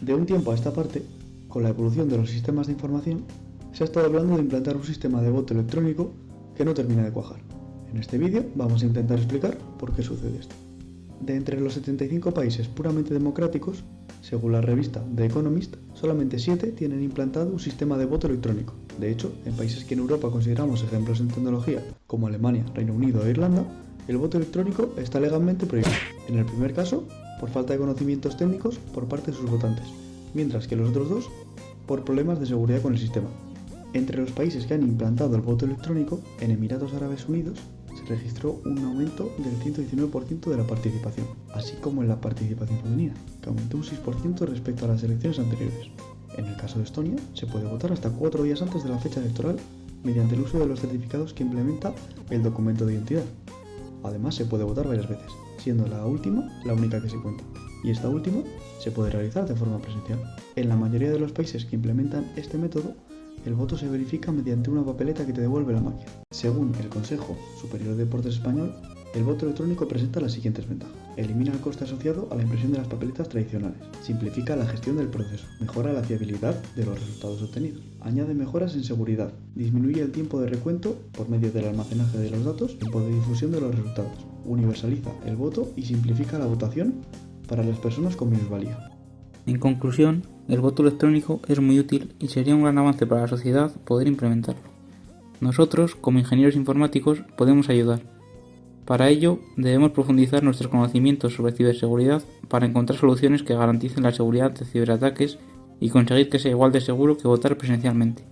De un tiempo a esta parte, con la evolución de los sistemas de información, se ha estado hablando de implantar un sistema de voto electrónico que no termina de cuajar. En este vídeo vamos a intentar explicar por qué sucede esto. De entre los 75 países puramente democráticos, según la revista The Economist, solamente 7 tienen implantado un sistema de voto electrónico. De hecho, en países que en Europa consideramos ejemplos en tecnología, como Alemania, Reino Unido e Irlanda, el voto electrónico está legalmente prohibido. En el primer caso, por falta de conocimientos técnicos por parte de sus votantes, mientras que los otros dos por problemas de seguridad con el sistema. Entre los países que han implantado el voto electrónico, en Emiratos Árabes Unidos se registró un aumento del 119% de la participación, así como en la participación femenina, que aumentó un 6% respecto a las elecciones anteriores. En el caso de Estonia, se puede votar hasta cuatro días antes de la fecha electoral mediante el uso de los certificados que implementa el documento de identidad. Además, se puede votar varias veces, siendo la última la única que se cuenta, y esta última se puede realizar de forma presencial. En la mayoría de los países que implementan este método, el voto se verifica mediante una papeleta que te devuelve la máquina. Según el Consejo Superior de Deportes Español, el voto electrónico presenta las siguientes ventajas. Elimina el coste asociado a la impresión de las papeletas tradicionales. Simplifica la gestión del proceso. Mejora la fiabilidad de los resultados obtenidos. Añade mejoras en seguridad. Disminuye el tiempo de recuento por medio del almacenaje de los datos y tiempo de difusión de los resultados. Universaliza el voto y simplifica la votación para las personas con minusvalía. En conclusión, el voto electrónico es muy útil y sería un gran avance para la sociedad poder implementarlo. Nosotros, como ingenieros informáticos, podemos ayudar. Para ello, debemos profundizar nuestros conocimientos sobre ciberseguridad para encontrar soluciones que garanticen la seguridad de ciberataques y conseguir que sea igual de seguro que votar presencialmente.